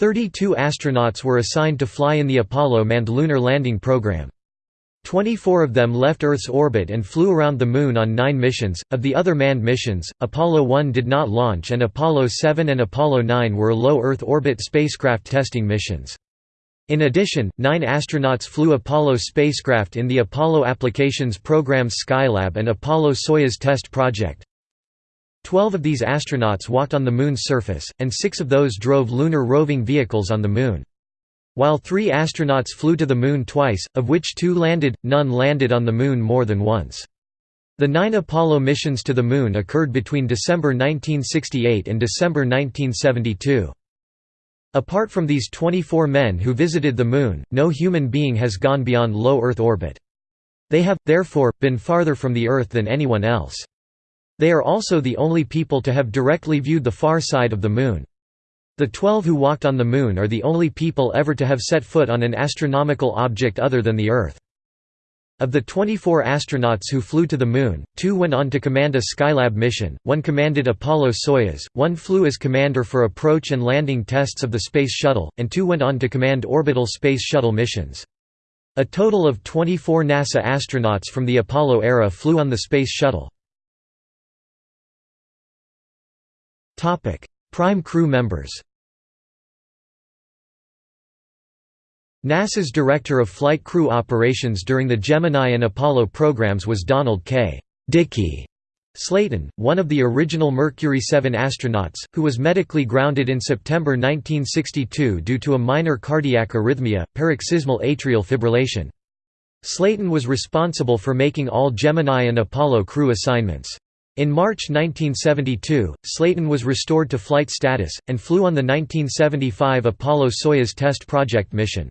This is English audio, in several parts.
Thirty-two astronauts were assigned to fly in the Apollo manned lunar landing program. Twenty-four of them left Earth's orbit and flew around the Moon on nine missions. Of the other manned missions, Apollo 1 did not launch and Apollo 7 and Apollo 9 were low Earth orbit spacecraft testing missions. In addition, nine astronauts flew Apollo spacecraft in the Apollo Applications Program's Skylab and Apollo-Soyuz test project. Twelve of these astronauts walked on the Moon's surface, and six of those drove lunar roving vehicles on the Moon. While three astronauts flew to the Moon twice, of which two landed, none landed on the Moon more than once. The nine Apollo missions to the Moon occurred between December 1968 and December 1972. Apart from these 24 men who visited the Moon, no human being has gone beyond low Earth orbit. They have, therefore, been farther from the Earth than anyone else. They are also the only people to have directly viewed the far side of the Moon. The twelve who walked on the Moon are the only people ever to have set foot on an astronomical object other than the Earth. Of the 24 astronauts who flew to the Moon, two went on to command a Skylab mission, one commanded Apollo-Soyuz, one flew as commander for approach and landing tests of the Space Shuttle, and two went on to command orbital Space Shuttle missions. A total of 24 NASA astronauts from the Apollo era flew on the Space Shuttle. Prime crew members NASA's Director of Flight Crew Operations during the Gemini and Apollo programs was Donald K. Deke Slayton, one of the original Mercury 7 astronauts, who was medically grounded in September 1962 due to a minor cardiac arrhythmia, paroxysmal atrial fibrillation. Slayton was responsible for making all Gemini and Apollo crew assignments. In March 1972, Slayton was restored to flight status, and flew on the 1975 Apollo-Soyuz test project mission.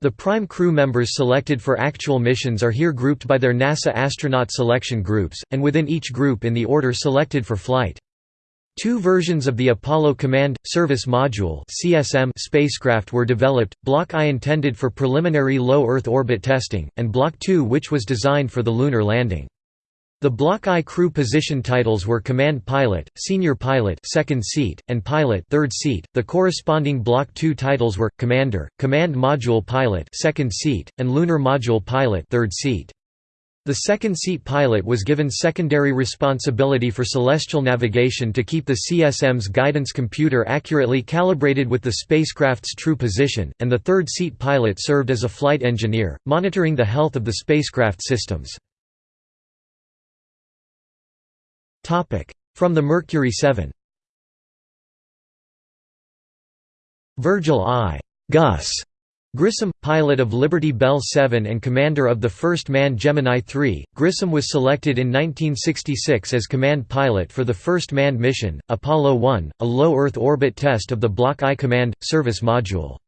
The prime crew members selected for actual missions are here grouped by their NASA astronaut selection groups, and within each group in the order selected for flight. Two versions of the Apollo Command Service Module spacecraft were developed: Block I intended for preliminary low Earth orbit testing, and Block II which was designed for the lunar landing. The Block I crew position titles were Command Pilot, Senior Pilot second seat, and Pilot third seat. The corresponding Block II titles were Commander, Command Module Pilot second seat, and Lunar Module Pilot third seat. The second-seat pilot was given secondary responsibility for celestial navigation to keep the CSM's guidance computer accurately calibrated with the spacecraft's true position, and the third-seat pilot served as a flight engineer, monitoring the health of the spacecraft systems. From the Mercury 7 Virgil I. Gus Grissom, pilot of Liberty Bell 7 and commander of the first manned Gemini 3, Grissom was selected in 1966 as command pilot for the first manned mission, Apollo 1, a low Earth orbit test of the Block I Command – Service Module.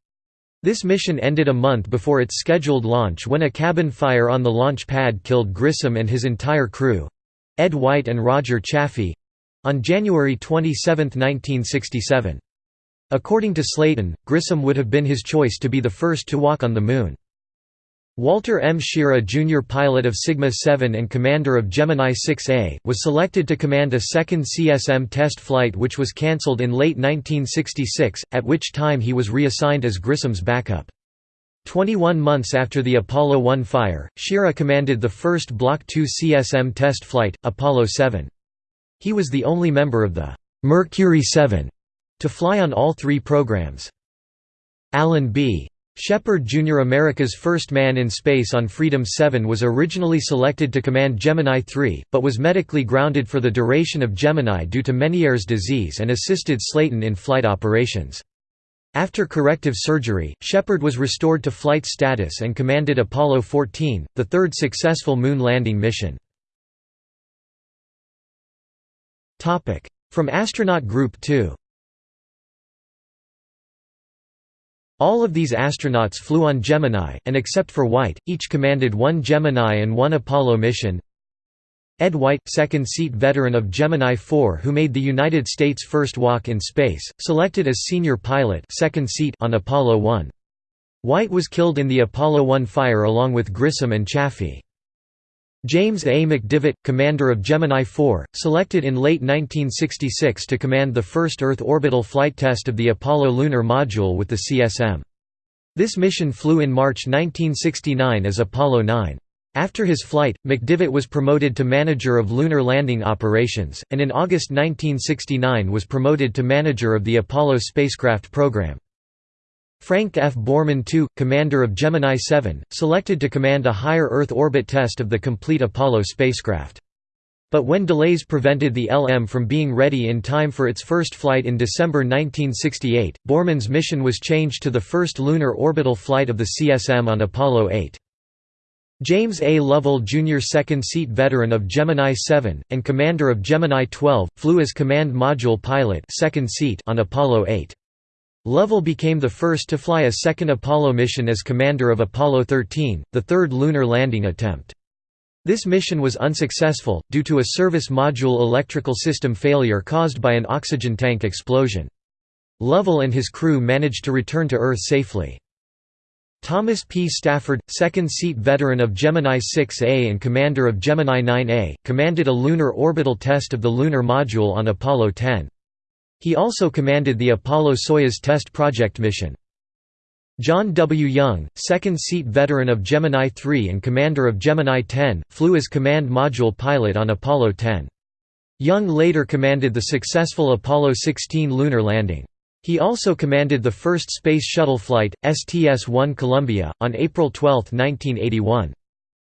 This mission ended a month before its scheduled launch when a cabin fire on the launch pad killed Grissom and his entire crew. Ed White and Roger Chaffee—on January 27, 1967. According to Slayton, Grissom would have been his choice to be the first to walk on the Moon. Walter M. Schirra Jr. pilot of Sigma 7 and commander of Gemini 6A, was selected to command a second CSM test flight which was cancelled in late 1966, at which time he was reassigned as Grissom's backup. Twenty-one months after the Apollo 1 fire, Schirra commanded the first Block 2 CSM test flight, Apollo 7. He was the only member of the «Mercury 7» to fly on all three programs. Alan B. Shepard Jr. America's first man in space on Freedom 7 was originally selected to command Gemini 3, but was medically grounded for the duration of Gemini due to Meniere's disease and assisted Slayton in flight operations. After corrective surgery, Shepard was restored to flight status and commanded Apollo 14, the third successful moon landing mission. From astronaut group 2 All of these astronauts flew on Gemini, and except for White, each commanded one Gemini and one Apollo mission. Ed White, second-seat veteran of Gemini 4 who made the United States' first walk in space, selected as senior pilot second seat on Apollo 1. White was killed in the Apollo 1 fire along with Grissom and Chaffee. James A. McDivitt, commander of Gemini 4, selected in late 1966 to command the first Earth orbital flight test of the Apollo lunar module with the CSM. This mission flew in March 1969 as Apollo 9. After his flight, McDivitt was promoted to manager of lunar landing operations, and in August 1969 was promoted to manager of the Apollo spacecraft program. Frank F. Borman II, commander of Gemini 7, selected to command a higher Earth orbit test of the complete Apollo spacecraft. But when delays prevented the LM from being ready in time for its first flight in December 1968, Borman's mission was changed to the first lunar orbital flight of the CSM on Apollo 8. James A. Lovell Jr. second-seat veteran of Gemini 7, and commander of Gemini 12, flew as command module pilot second seat on Apollo 8. Lovell became the first to fly a second Apollo mission as commander of Apollo 13, the third lunar landing attempt. This mission was unsuccessful, due to a service module electrical system failure caused by an oxygen tank explosion. Lovell and his crew managed to return to Earth safely. Thomas P. Stafford, second-seat veteran of Gemini 6A and commander of Gemini 9A, commanded a lunar orbital test of the lunar module on Apollo 10. He also commanded the Apollo-Soyuz test project mission. John W. Young, second-seat veteran of Gemini 3 and commander of Gemini 10, flew as command module pilot on Apollo 10. Young later commanded the successful Apollo 16 lunar landing. He also commanded the first Space Shuttle flight, STS-1 Columbia, on April 12, 1981.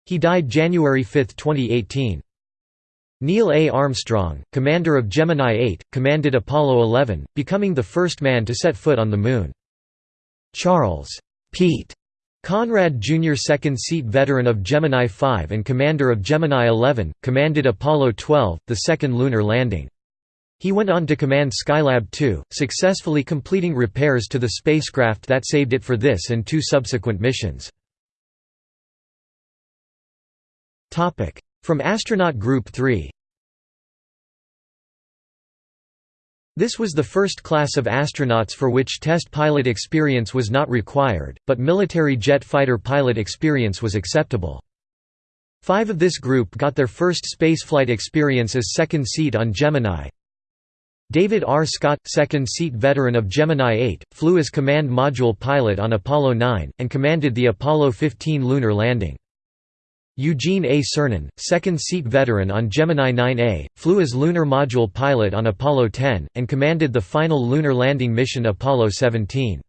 He died January 5, 2018. Neil A. Armstrong, commander of Gemini 8, commanded Apollo 11, becoming the first man to set foot on the Moon. Charles Pete Conrad Jr. second-seat veteran of Gemini 5 and commander of Gemini 11, commanded Apollo 12, the second lunar landing. He went on to command Skylab 2, successfully completing repairs to the spacecraft that saved it for this and two subsequent missions. From Astronaut Group 3 This was the first class of astronauts for which test pilot experience was not required, but military jet fighter pilot experience was acceptable. Five of this group got their first spaceflight experience as second seat on Gemini. David R. Scott, second seat veteran of Gemini 8, flew as command module pilot on Apollo 9, and commanded the Apollo 15 lunar landing. Eugene A. Cernan, second-seat veteran on Gemini 9A, flew as lunar module pilot on Apollo 10, and commanded the final lunar landing mission Apollo 17.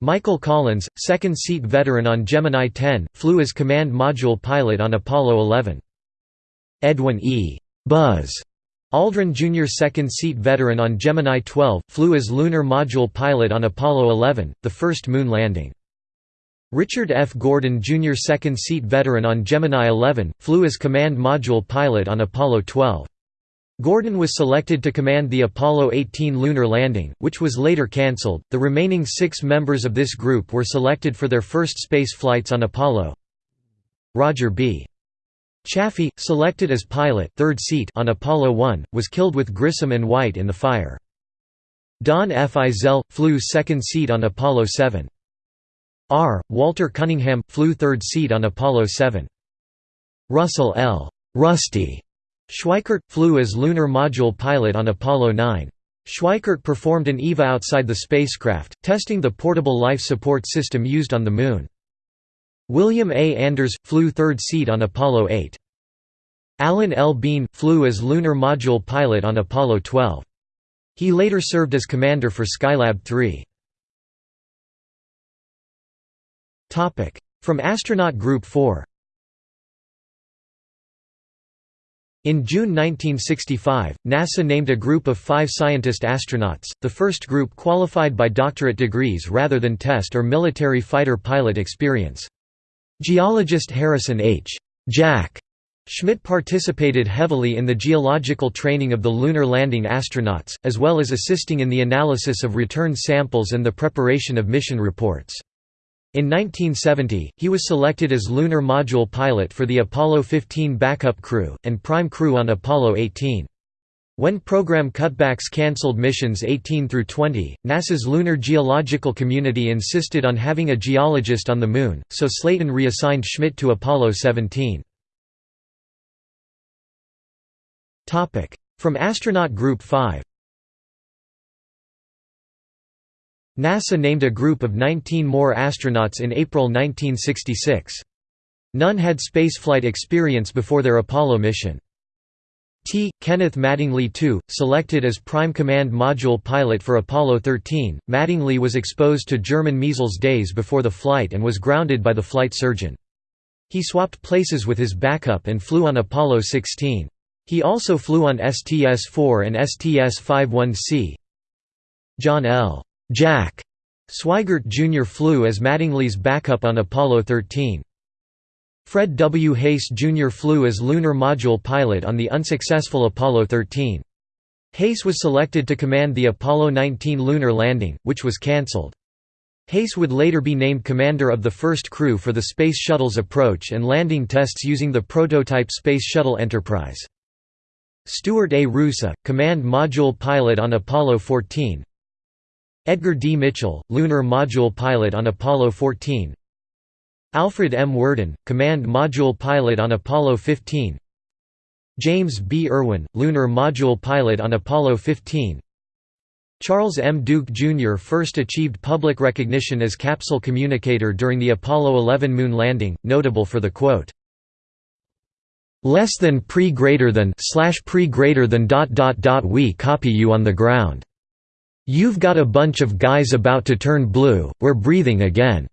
Michael Collins, second-seat veteran on Gemini 10, flew as command module pilot on Apollo 11. Edwin E. Buzz Aldrin Jr. second-seat veteran on Gemini 12, flew as lunar module pilot on Apollo 11, the first moon landing. Richard F. Gordon Jr. second-seat veteran on Gemini 11, flew as command module pilot on Apollo 12. Gordon was selected to command the Apollo 18 lunar landing, which was later cancelled. The remaining six members of this group were selected for their first space flights on Apollo. Roger B. Chaffee, selected as pilot third seat on Apollo 1, was killed with Grissom and White in the fire. Don F. Eisele, flew second seat on Apollo 7. R. Walter Cunningham, flew third seat on Apollo 7. Russell L. Rusty Schweickart, flew as lunar module pilot on Apollo 9. Schweickart performed an EVA outside the spacecraft, testing the portable life support system used on the Moon. William A. Anders, flew third seat on Apollo 8. Alan L. Bean, flew as lunar module pilot on Apollo 12. He later served as commander for Skylab 3. From Astronaut Group 4 In June 1965, NASA named a group of five scientist astronauts, the first group qualified by doctorate degrees rather than test or military fighter pilot experience. Geologist Harrison H. Jack Schmitt participated heavily in the geological training of the lunar landing astronauts, as well as assisting in the analysis of return samples and the preparation of mission reports. In 1970, he was selected as lunar module pilot for the Apollo 15 backup crew, and prime crew on Apollo 18. When program cutbacks cancelled missions 18 through 20, NASA's lunar geological community insisted on having a geologist on the Moon, so Slayton reassigned Schmitt to Apollo 17. From astronaut Group 5 NASA named a group of 19 more astronauts in April 1966. None had spaceflight experience before their Apollo mission. T. Kenneth Mattingly II, selected as Prime Command Module pilot for Apollo 13. Mattingly was exposed to German measles days before the flight and was grounded by the flight surgeon. He swapped places with his backup and flew on Apollo 16. He also flew on STS-4 and STS-51C. John L. Jack Swigert Jr. flew as Mattingly's backup on Apollo 13. Fred W. Haise Jr. flew as lunar module pilot on the unsuccessful Apollo 13. Haise was selected to command the Apollo 19 lunar landing, which was cancelled. Haise would later be named commander of the first crew for the Space Shuttle's approach and landing tests using the prototype Space Shuttle Enterprise. Stuart A. Roosa, command module pilot on Apollo 14 Edgar D. Mitchell, lunar module pilot on Apollo 14 Alfred M. Worden, Command Module Pilot on Apollo 15 James B. Irwin, Lunar Module Pilot on Apollo 15 Charles M. Duke Jr. first achieved public recognition as capsule communicator during the Apollo 11 moon landing, notable for the quote, "...less than pre greater than slash pre greater than dot dot dot we copy you on the ground. You've got a bunch of guys about to turn blue, we're breathing again."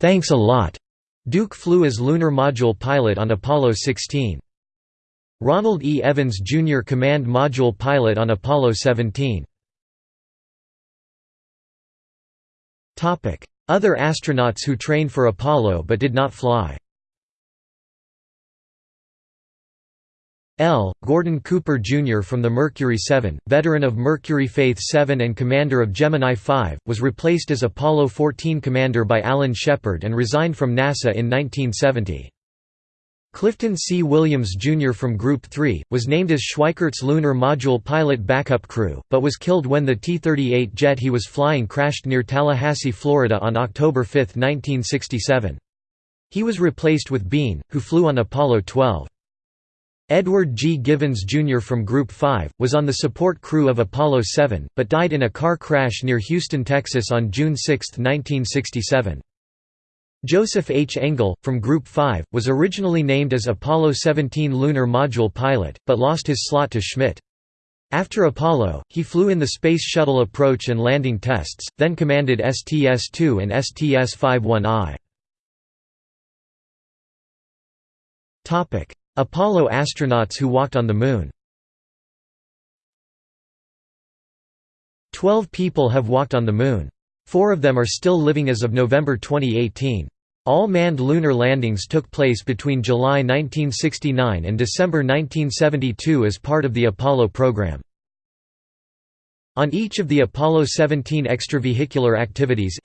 Thanks a lot. Duke flew as lunar module pilot on Apollo 16. Ronald E. Evans Jr. command module pilot on Apollo 17. Other astronauts who trained for Apollo but did not fly L. Gordon Cooper Jr. from the Mercury 7, veteran of Mercury Faith 7 and commander of Gemini 5, was replaced as Apollo 14 commander by Alan Shepard and resigned from NASA in 1970. Clifton C. Williams Jr. from Group 3, was named as Schweickart's lunar module pilot backup crew, but was killed when the T-38 jet he was flying crashed near Tallahassee, Florida on October 5, 1967. He was replaced with Bean, who flew on Apollo 12. Edward G. Givens Jr. from Group 5, was on the support crew of Apollo 7, but died in a car crash near Houston, Texas on June 6, 1967. Joseph H. Engle, from Group 5, was originally named as Apollo 17 lunar module pilot, but lost his slot to Schmitt. After Apollo, he flew in the Space Shuttle approach and landing tests, then commanded STS-2 and STS-51I. Apollo astronauts who walked on the Moon Twelve people have walked on the Moon. Four of them are still living as of November 2018. All manned lunar landings took place between July 1969 and December 1972 as part of the Apollo program. On each of the Apollo 17 extravehicular activities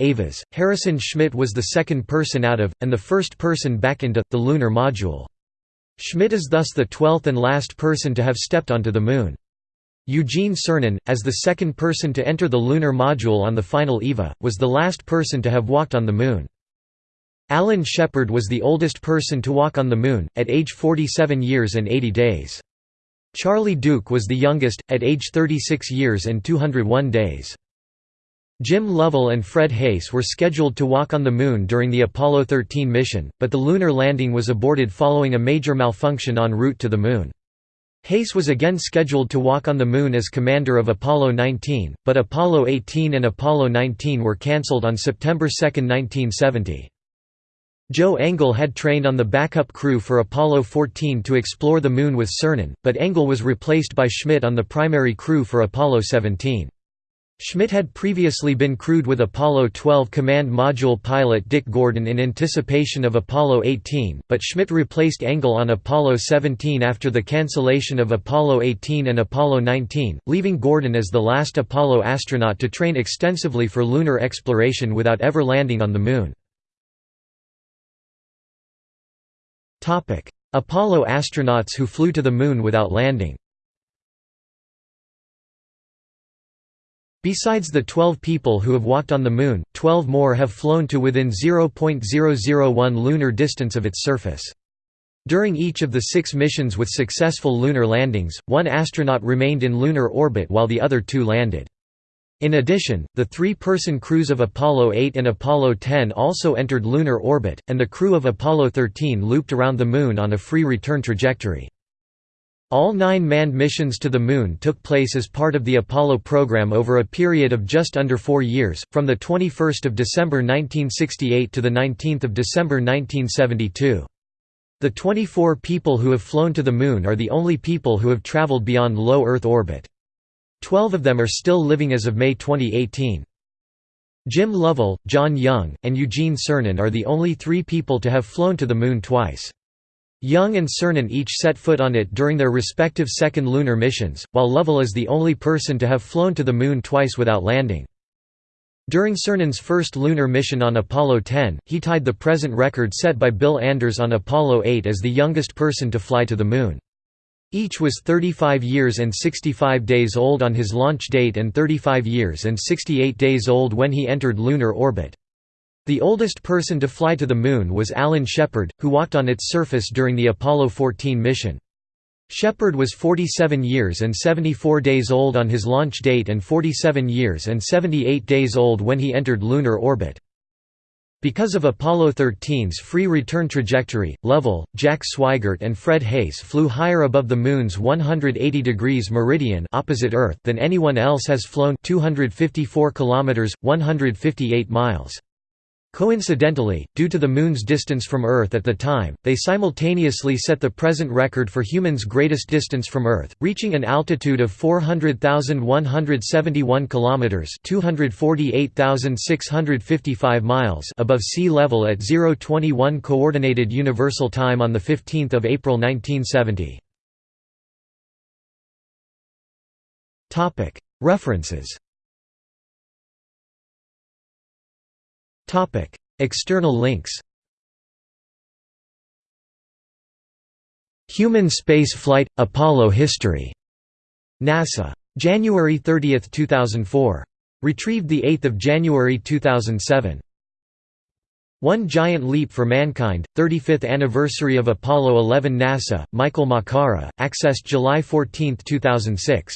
Harrison Schmitt was the second person out of, and the first person back into, the lunar module. Schmitt is thus the twelfth and last person to have stepped onto the Moon. Eugene Cernan, as the second person to enter the lunar module on the final EVA, was the last person to have walked on the Moon. Alan Shepard was the oldest person to walk on the Moon, at age 47 years and 80 days. Charlie Duke was the youngest, at age 36 years and 201 days. Jim Lovell and Fred Haise were scheduled to walk on the Moon during the Apollo 13 mission, but the lunar landing was aborted following a major malfunction en route to the Moon. Haise was again scheduled to walk on the Moon as commander of Apollo 19, but Apollo 18 and Apollo 19 were cancelled on September 2, 1970. Joe Engle had trained on the backup crew for Apollo 14 to explore the Moon with Cernan, but Engle was replaced by Schmitt on the primary crew for Apollo 17. Schmitt had previously been crewed with Apollo 12 command module pilot Dick Gordon in anticipation of Apollo 18, but Schmitt replaced Engle on Apollo 17 after the cancellation of Apollo 18 and Apollo 19, leaving Gordon as the last Apollo astronaut to train extensively for lunar exploration without ever landing on the Moon. Apollo astronauts who flew to the Moon without landing Besides the 12 people who have walked on the Moon, 12 more have flown to within 0.001 lunar distance of its surface. During each of the six missions with successful lunar landings, one astronaut remained in lunar orbit while the other two landed. In addition, the three-person crews of Apollo 8 and Apollo 10 also entered lunar orbit, and the crew of Apollo 13 looped around the Moon on a free return trajectory. All nine manned missions to the Moon took place as part of the Apollo program over a period of just under four years, from 21 December 1968 to 19 December 1972. The 24 people who have flown to the Moon are the only people who have traveled beyond low Earth orbit. Twelve of them are still living as of May 2018. Jim Lovell, John Young, and Eugene Cernan are the only three people to have flown to the Moon twice. Young and Cernan each set foot on it during their respective second lunar missions, while Lovell is the only person to have flown to the Moon twice without landing. During Cernan's first lunar mission on Apollo 10, he tied the present record set by Bill Anders on Apollo 8 as the youngest person to fly to the Moon. Each was 35 years and 65 days old on his launch date and 35 years and 68 days old when he entered lunar orbit. The oldest person to fly to the Moon was Alan Shepard, who walked on its surface during the Apollo 14 mission. Shepard was 47 years and 74 days old on his launch date and 47 years and 78 days old when he entered lunar orbit. Because of Apollo 13's free return trajectory, Lovell, Jack Swigert and Fred Haise flew higher above the Moon's 180 degrees meridian opposite Earth than anyone else has flown 254 kilometers, 158 miles. Coincidentally, due to the Moon's distance from Earth at the time, they simultaneously set the present record for humans' greatest distance from Earth, reaching an altitude of 400,171 kilometers (248,655 miles) above sea level at 021 coordinated universal time on the 15th of April 1970. Topic: References External links Human space flight – Apollo history. NASA. January 30, 2004. Retrieved 8 January 2007. One Giant Leap for Mankind, 35th Anniversary of Apollo 11 NASA, Michael Makara, accessed July 14, 2006.